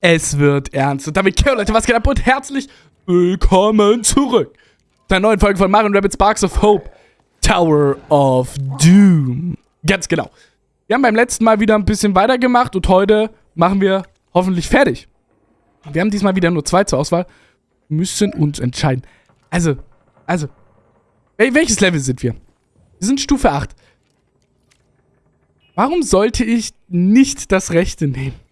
Es wird ernst. Und damit, Leute, was geht ab und herzlich willkommen zurück zu einer neuen Folge von Mario Rabbit Sparks of Hope Tower of Doom. Ganz genau. Wir haben beim letzten Mal wieder ein bisschen weitergemacht und heute machen wir hoffentlich fertig. Wir haben diesmal wieder nur zwei zur Auswahl. Müssen uns entscheiden. Also, also, welches Level sind wir? Wir sind Stufe 8. Warum sollte ich nicht das Rechte nehmen?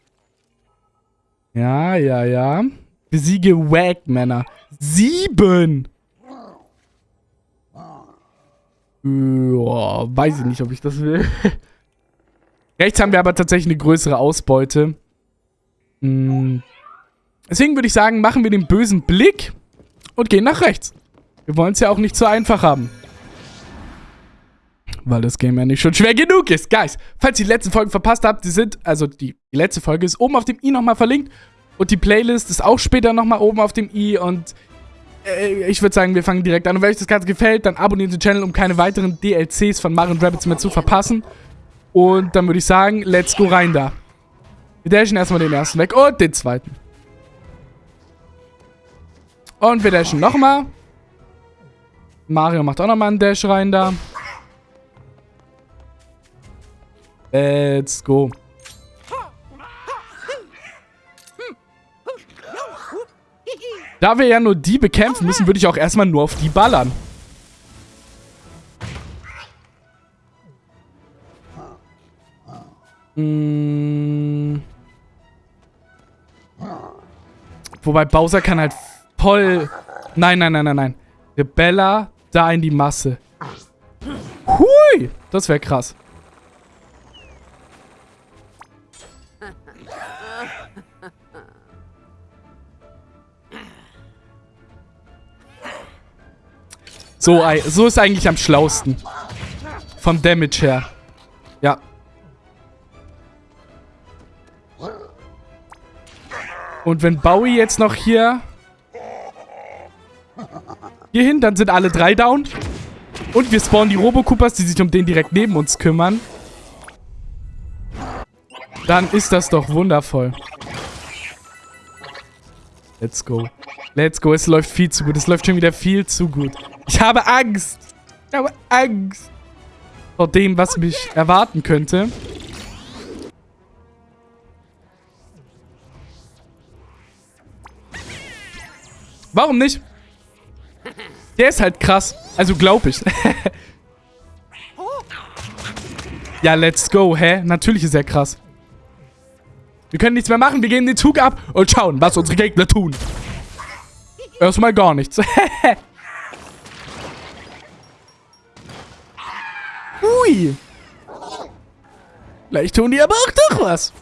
Ja, ja, ja. Besiege Wagmänner. Sieben! Ja, weiß ich nicht, ob ich das will. Rechts haben wir aber tatsächlich eine größere Ausbeute. Hm. Deswegen würde ich sagen, machen wir den bösen Blick und gehen nach rechts. Wir wollen es ja auch nicht so einfach haben. Weil das Game ja nicht schon schwer genug ist. Guys, falls ihr die letzten Folgen verpasst habt, die sind, also die, die letzte Folge ist oben auf dem i nochmal verlinkt. Und die Playlist ist auch später nochmal oben auf dem i. Und äh, ich würde sagen, wir fangen direkt an. Und wenn euch das Ganze gefällt, dann abonniert den Channel, um keine weiteren DLCs von Mario Rabbits mehr zu verpassen. Und dann würde ich sagen, let's go rein da. Wir dashen erstmal den ersten weg und den zweiten. Und wir dashen nochmal. Mario macht auch nochmal einen Dash rein da. Let's go. Da wir ja nur die bekämpfen müssen, würde ich auch erstmal nur auf die ballern. Hm. Wobei Bowser kann halt voll... Nein, nein, nein, nein, nein. Rebella da in die Masse. Hui! Das wäre krass. So, so ist eigentlich am schlausten. Vom Damage her. Ja. Und wenn Bowie jetzt noch hier... Hier hin, dann sind alle drei down. Und wir spawnen die Robocoopers, die sich um den direkt neben uns kümmern. Dann ist das doch wundervoll. Let's go. Let's go. Es läuft viel zu gut. Es läuft schon wieder viel zu gut. Ich habe Angst. Ich habe Angst. Vor dem, was mich erwarten könnte. Warum nicht? Der ist halt krass. Also glaub ich. ja, let's go. Hä? Natürlich ist er krass. Wir können nichts mehr machen. Wir gehen den Zug ab und schauen, was unsere Gegner tun. Erstmal gar nichts. Hui. Vielleicht tun die aber auch doch was.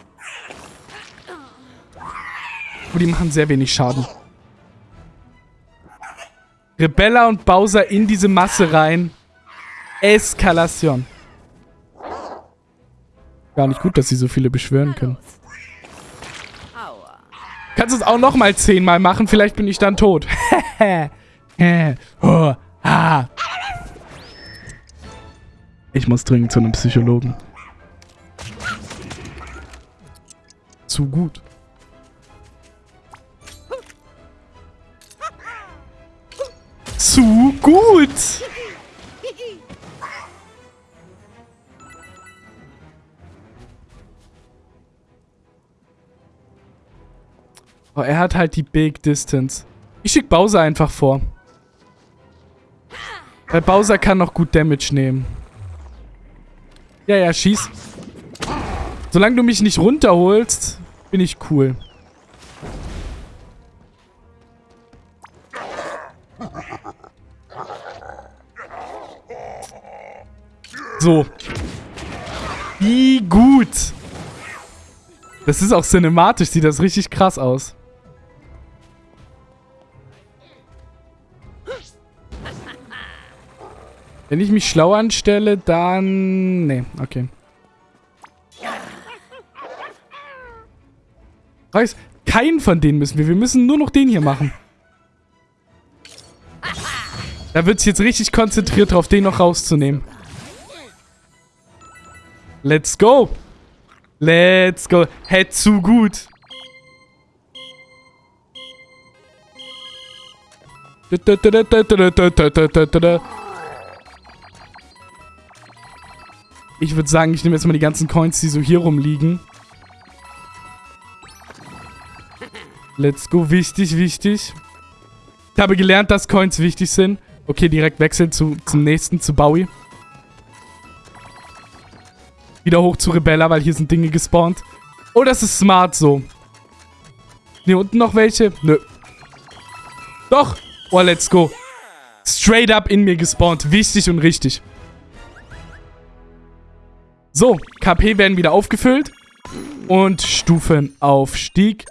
Oh, die machen sehr wenig Schaden. Rebella und Bowser in diese Masse rein. Eskalation. Gar nicht gut, dass sie so viele beschwören können. Kannst du es auch nochmal zehnmal machen? Vielleicht bin ich dann tot. Ich muss dringend zu einem Psychologen. Zu gut. Zu gut! Oh, er hat halt die Big Distance. Ich schick Bowser einfach vor. Weil Bowser kann noch gut Damage nehmen. Ja, ja, schieß. Solange du mich nicht runterholst, bin ich cool. So. Wie gut. Das ist auch cinematisch, sieht das richtig krass aus. Wenn ich mich schlau anstelle, dann... Nee, okay. Weiß, keinen von denen müssen wir. Wir müssen nur noch den hier machen. Da wird sich jetzt richtig konzentriert drauf, den noch rauszunehmen. Let's go. Let's go. Hey, zu gut. Da, da, da, da, da, da, da, da, da, da. Ich würde sagen, ich nehme jetzt mal die ganzen Coins, die so hier rumliegen. Let's go. Wichtig, wichtig. Ich habe gelernt, dass Coins wichtig sind. Okay, direkt wechseln zu, zum nächsten, zu Bowie. Wieder hoch zu Rebella, weil hier sind Dinge gespawnt. Oh, das ist smart so. Hier unten noch welche? Nö. Doch. Oh, let's go. Straight up in mir gespawnt. Wichtig und richtig. So, KP werden wieder aufgefüllt. Und Stufenaufstieg.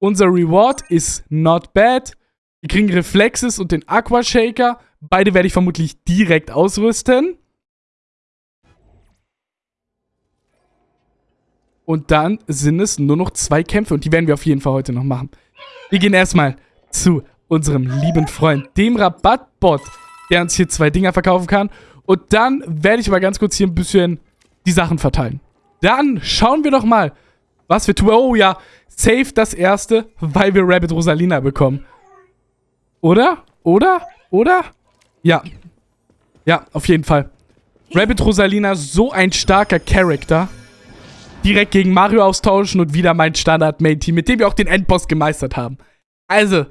Unser Reward ist not bad. Wir kriegen Reflexes und den Aqua Shaker. Beide werde ich vermutlich direkt ausrüsten. Und dann sind es nur noch zwei Kämpfe. Und die werden wir auf jeden Fall heute noch machen. Wir gehen erstmal zu unserem lieben Freund, dem Rabattbot, der uns hier zwei Dinger verkaufen kann. Und dann werde ich mal ganz kurz hier ein bisschen die Sachen verteilen. Dann schauen wir doch mal, was wir tun. Oh ja, safe das erste, weil wir Rabbit Rosalina bekommen. Oder? Oder? Oder? Ja. Ja, auf jeden Fall. Rabbit Rosalina, so ein starker Charakter. Direkt gegen Mario austauschen und wieder mein Standard-Main-Team, mit dem wir auch den Endboss gemeistert haben. Also,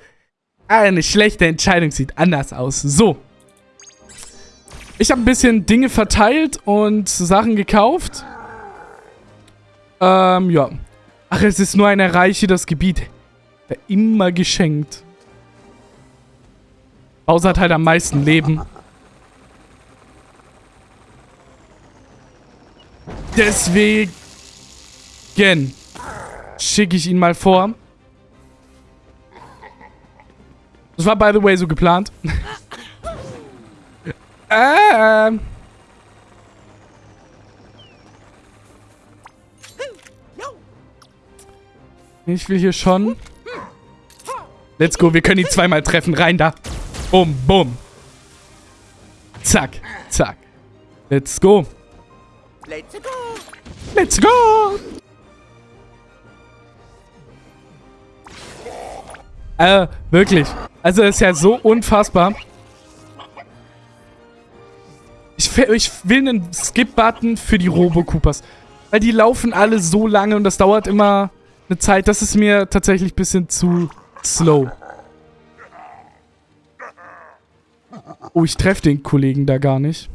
eine schlechte Entscheidung sieht anders aus. So. Ich habe ein bisschen Dinge verteilt und Sachen gekauft. Ähm, ja. Ach, es ist nur ein Erreiche das Gebiet. Immer geschenkt. Bowser hat halt am meisten Leben. Deswegen schicke ich ihn mal vor. Das war, by the way, so geplant. ähm. Ich will hier schon... Let's go, wir können ihn zweimal treffen. Rein da. Bum, bum. Zack, zack. Let's go. Let's go. Let's go. Äh, wirklich. Also, ist ja so unfassbar. Ich, ich will einen Skip-Button für die Robo-Coopers. Weil die laufen alle so lange und das dauert immer eine Zeit. Das ist mir tatsächlich ein bisschen zu slow. Oh, ich treffe den Kollegen da gar nicht.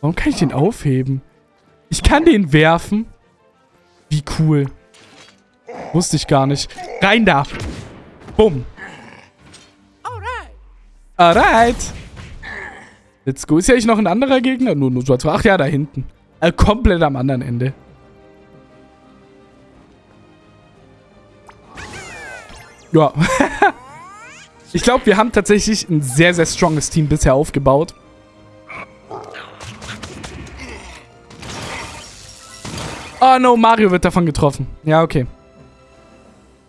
Warum kann ich den aufheben? Ich kann den werfen. Wie cool. Wusste ich gar nicht. Rein da. Bumm. Alright. Let's go. Ist ja nicht noch ein anderer Gegner? Nur, nur so. Ach ja, da hinten. Äh, komplett am anderen Ende. Ja. ich glaube, wir haben tatsächlich ein sehr, sehr stronges Team bisher aufgebaut. Oh no, Mario wird davon getroffen. Ja, okay.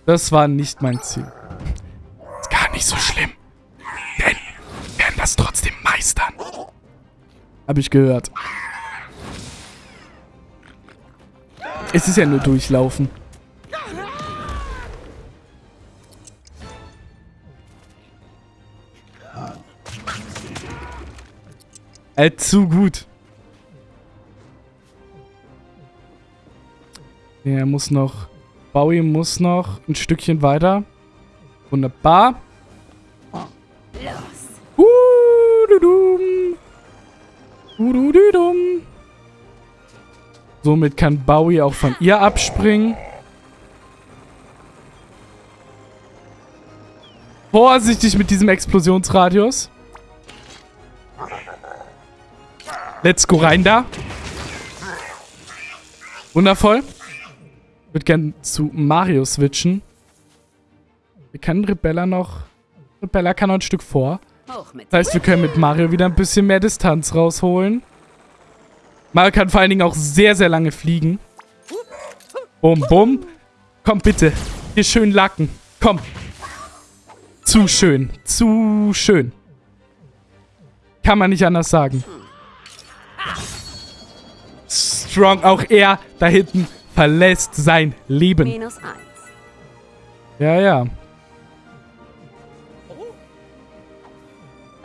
Das war nicht mein Ziel. Ist gar nicht so schlimm. Das trotzdem meistern. Hab ich gehört. Es ist ja nur durchlaufen. Äh, zu gut. Der muss noch... Bowie muss noch ein Stückchen weiter. Wunderbar. Somit kann Bowie auch von ihr abspringen. Vorsichtig mit diesem Explosionsradius. Let's go rein da. Wundervoll würde gerne zu Mario switchen. Wir können Rebella noch... Rebella kann noch ein Stück vor. Das heißt, wir können mit Mario wieder ein bisschen mehr Distanz rausholen. Mario kann vor allen Dingen auch sehr, sehr lange fliegen. Bum, bum. Komm, bitte. Hier schön lacken. Komm. Zu schön. Zu schön. Kann man nicht anders sagen. Strong. Auch er da hinten verlässt sein Leben. Ja, ja.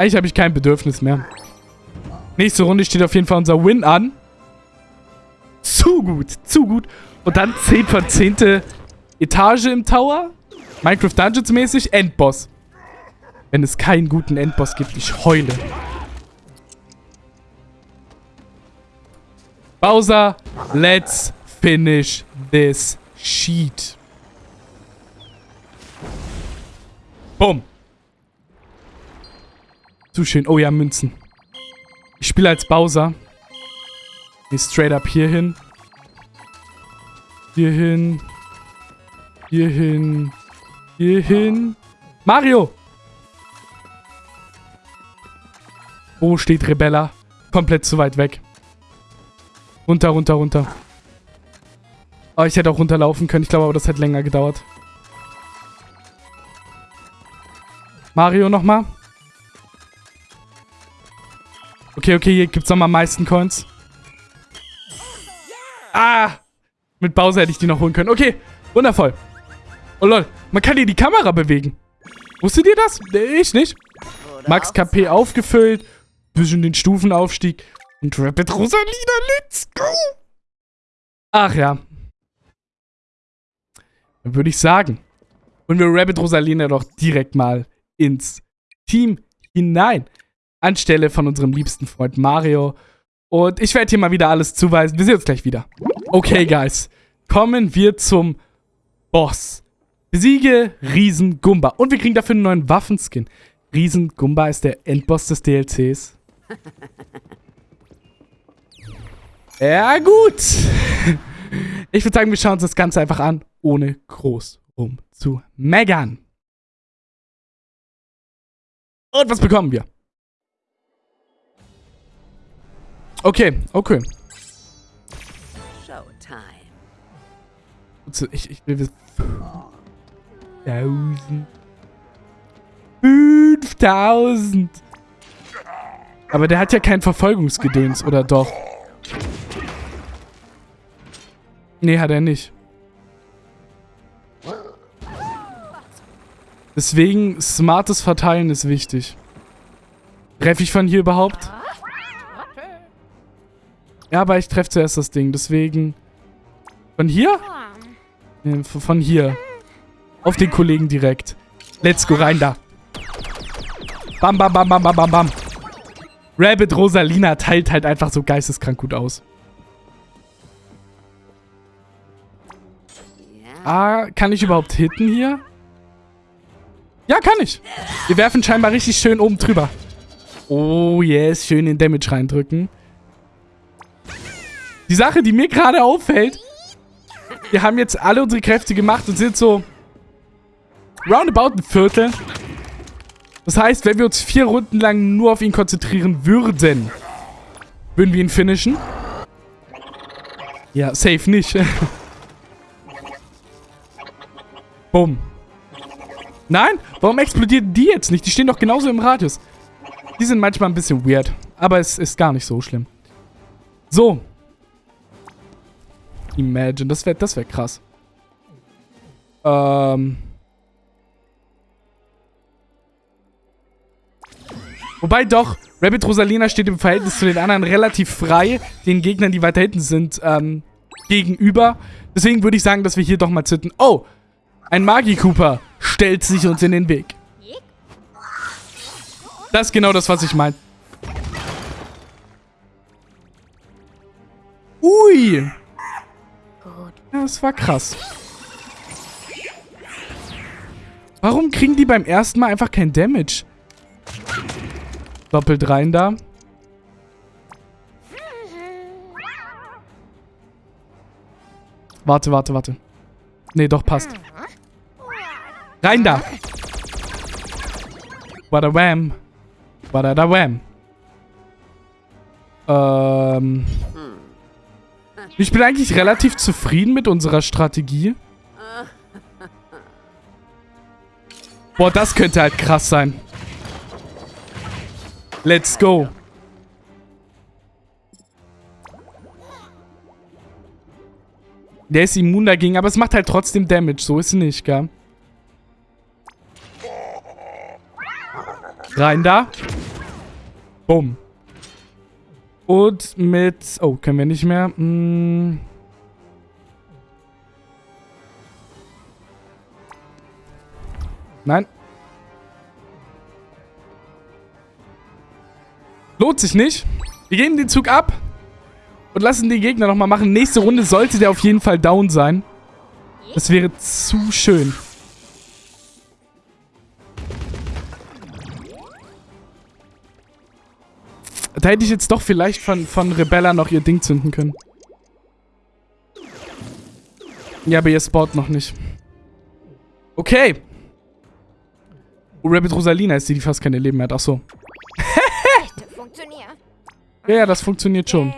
Eigentlich habe ich kein Bedürfnis mehr. Nächste Runde steht auf jeden Fall unser Win an. Zu gut, zu gut. Und dann 10 von 10. Etage im Tower. Minecraft Dungeons mäßig. Endboss. Wenn es keinen guten Endboss gibt, ich heule. Bowser, let's finish this sheet. Boom. Zu schön. Oh ja, Münzen. Ich spiele als Bowser. Nee, straight up hier hin. Hier hin. Hier hin. Hier hin. Mario! Wo steht Rebella? Komplett zu weit weg. Runter, runter, runter. Oh, ich hätte auch runterlaufen können. Ich glaube aber, das hätte länger gedauert. Mario nochmal. Okay, okay, hier gibt es nochmal am meisten Coins. Ah! Mit Bowser hätte ich die noch holen können. Okay, wundervoll. Oh lol, man kann hier die Kamera bewegen. Wusstet ihr das? Ich nicht. Max KP aufgefüllt. Bisschen den Stufenaufstieg. Und Rapid Rosalina, let's go! Ach ja. Dann würde ich sagen, holen wir Rabbit Rosalina doch direkt mal ins Team hinein. Anstelle von unserem liebsten Freund Mario. Und ich werde hier mal wieder alles zuweisen. Wir sehen uns gleich wieder. Okay, Guys. Kommen wir zum Boss. Besiege Riesen Gumba. Und wir kriegen dafür einen neuen Waffenskin. Riesen Gumba ist der Endboss des DLCs. Ja, gut. Ich würde sagen, wir schauen uns das Ganze einfach an, ohne groß rum zu meckern. Und was bekommen wir? Okay, okay. Ich, ich will wissen. 1000. 5000. Aber der hat ja kein Verfolgungsgedöns, oder doch? Nee, hat er nicht. Deswegen, smartes Verteilen ist wichtig. Treffe ich von hier überhaupt? Ja, aber ich treffe zuerst das Ding, deswegen... Von hier? Von hier. Auf den Kollegen direkt. Let's go, rein da. Bam, bam, bam, bam, bam, bam, bam. Rabbit Rosalina teilt halt einfach so geisteskrank gut aus. Ah, kann ich überhaupt hitten hier? Ja, kann ich. Wir werfen scheinbar richtig schön oben drüber. Oh, yes. Schön den Damage reindrücken. Die Sache, die mir gerade auffällt, wir haben jetzt alle unsere Kräfte gemacht und sind so roundabout ein Viertel. Das heißt, wenn wir uns vier Runden lang nur auf ihn konzentrieren würden, würden wir ihn finishen. Ja, safe nicht. Bumm. Nein? Warum explodieren die jetzt nicht? Die stehen doch genauso im Radius. Die sind manchmal ein bisschen weird. Aber es ist gar nicht so schlimm. So. Imagine. Das wäre das wär krass. Ähm. Wobei doch, Rabbit Rosalina steht im Verhältnis zu den anderen relativ frei, den Gegnern, die weiter hinten sind, ähm, gegenüber. Deswegen würde ich sagen, dass wir hier doch mal zitten. Oh, ein Magi-Cooper stellt sich uns in den Weg. Das ist genau das, was ich meine. Ui. Ja, das war krass. Warum kriegen die beim ersten Mal einfach kein Damage? Doppelt rein da. Warte, warte, warte. Nee, doch, passt. Rein da. Wada wham. Wada da wham. Ähm. Ich bin eigentlich relativ zufrieden mit unserer Strategie. Boah, das könnte halt krass sein. Let's go. Der ist immun dagegen, aber es macht halt trotzdem Damage. So ist es nicht, gell? Rein da. Bumm. Und mit... Oh, können wir nicht mehr. Hm. Nein. Lohnt sich nicht. Wir geben den Zug ab. Und lassen den Gegner nochmal machen. Nächste Runde sollte der auf jeden Fall down sein. Das wäre zu schön. Da hätte ich jetzt doch vielleicht von, von Rebella noch ihr Ding zünden können. Ja, aber ihr spawnt noch nicht. Okay. Oh, Rabbit Rosalina ist die, die fast keine Leben mehr hat. Ach so. ja, ja, das funktioniert schon.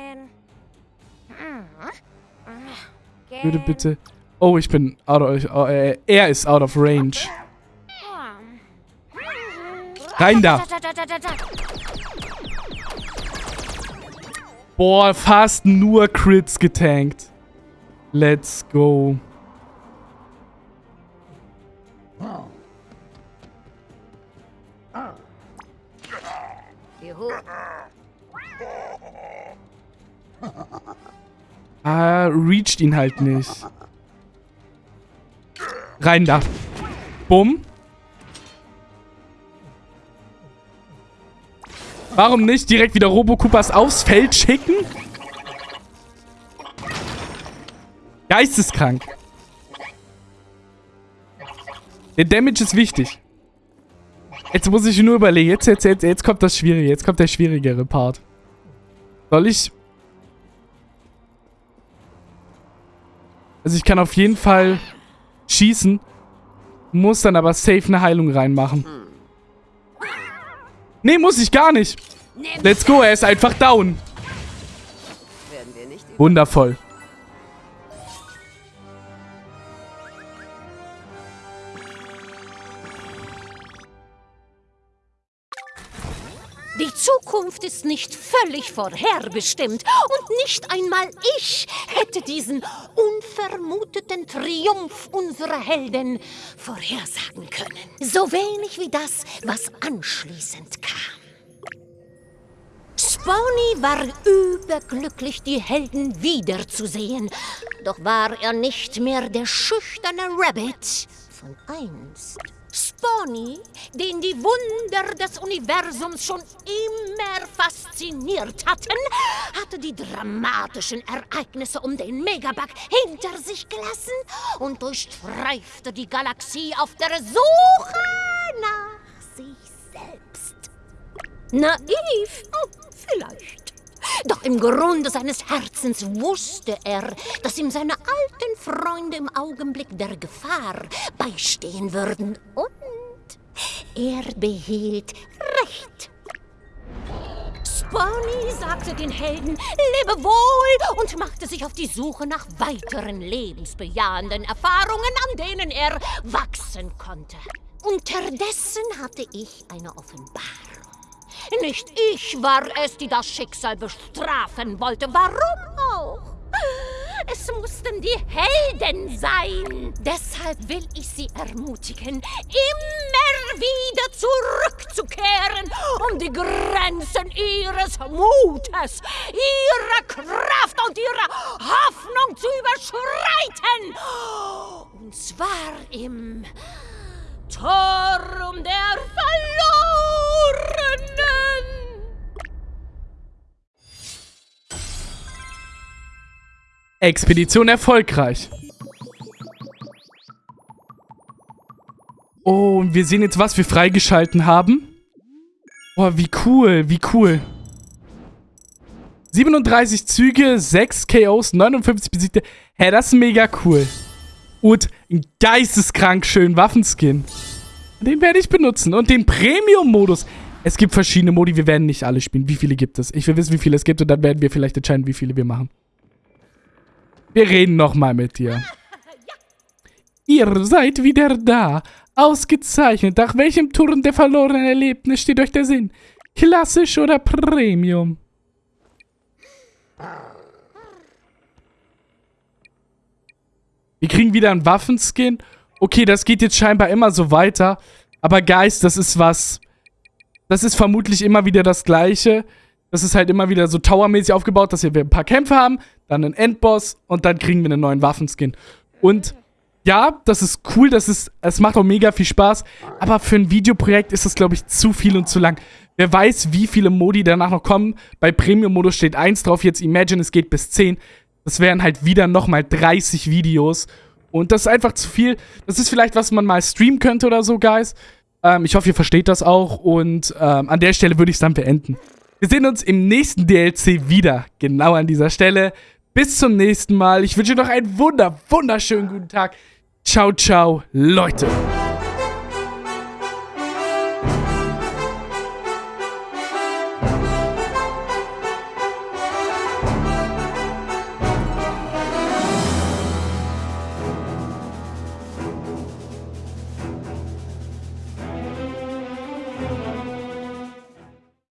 Würde bitte... Oh, ich bin out of... Oh, äh, er ist out of range. Rein da! Boah, fast nur Crits getankt. Let's go. Ah, reached ihn halt nicht. Rein da. Bumm. Warum nicht direkt wieder Robocoopers aufs Feld schicken? Geisteskrank. Der Damage ist wichtig. Jetzt muss ich nur überlegen. Jetzt, jetzt, jetzt, jetzt kommt das Schwierige. Jetzt kommt der schwierigere Part. Soll ich... Also ich kann auf jeden Fall schießen. Muss dann aber safe eine Heilung reinmachen. Nee, muss ich gar nicht. Let's go, er ist einfach down. Wundervoll. Die Zukunft ist nicht völlig vorherbestimmt und nicht einmal ich hätte diesen unvermuteten Triumph unserer Helden vorhersagen können. So wenig wie das, was anschließend kam. Spawny war überglücklich, die Helden wiederzusehen. Doch war er nicht mehr der schüchterne Rabbit von einst. Spawny, den die Wunder des Universums schon immer fasziniert hatten, hatte die dramatischen Ereignisse um den Megabug hinter sich gelassen und durchstreifte die Galaxie auf der Suche nach sich selbst. Naiv? Oh, vielleicht. Doch im Grunde seines Herzens wusste er, dass ihm seine alten Freunde im Augenblick der Gefahr beistehen würden. Und er behielt Recht. Spawny sagte den Helden Lebe wohl und machte sich auf die Suche nach weiteren lebensbejahenden Erfahrungen, an denen er wachsen konnte. Unterdessen hatte ich eine Offenbarung. Nicht ich war es, die das Schicksal bestrafen wollte. Warum auch? Es mussten die Helden sein. Deshalb will ich sie ermutigen, immer wieder zurückzukehren, um die Grenzen ihres Mutes, ihrer Kraft und ihrer Hoffnung zu überschreiten. Und zwar im Turm der Verlorenen. Expedition erfolgreich. Oh, und wir sehen jetzt, was wir freigeschalten haben. Boah, wie cool, wie cool. 37 Züge, 6 KOs, 59 besiegte. Hä, hey, das ist mega cool. Und ein geisteskrank schönen Waffenskin. Den werde ich benutzen. Und den Premium-Modus. Es gibt verschiedene Modi, wir werden nicht alle spielen. Wie viele gibt es? Ich will wissen, wie viele es gibt und dann werden wir vielleicht entscheiden, wie viele wir machen. Wir reden nochmal mit dir. Ihr seid wieder da. Ausgezeichnet. Nach welchem Turm der verlorenen Erlebnis steht euch der Sinn? Klassisch oder Premium? Wir kriegen wieder einen Waffenskin. Okay, das geht jetzt scheinbar immer so weiter. Aber Geist, das ist was... Das ist vermutlich immer wieder das Gleiche. Das ist halt immer wieder so towermäßig aufgebaut, dass wir ein paar Kämpfe haben, dann einen Endboss und dann kriegen wir einen neuen Waffenskin. Und ja, das ist cool, das ist, es macht auch mega viel Spaß, aber für ein Videoprojekt ist das, glaube ich, zu viel und zu lang. Wer weiß, wie viele Modi danach noch kommen. Bei Premium-Modus steht 1 drauf, jetzt Imagine, es geht bis 10. Das wären halt wieder nochmal 30 Videos. Und das ist einfach zu viel. Das ist vielleicht, was man mal streamen könnte oder so, Guys. Ähm, ich hoffe, ihr versteht das auch. Und ähm, an der Stelle würde ich es dann beenden. Wir sehen uns im nächsten DLC wieder. Genau an dieser Stelle. Bis zum nächsten Mal. Ich wünsche noch einen wunder, wunderschönen guten Tag. Ciao, ciao, Leute.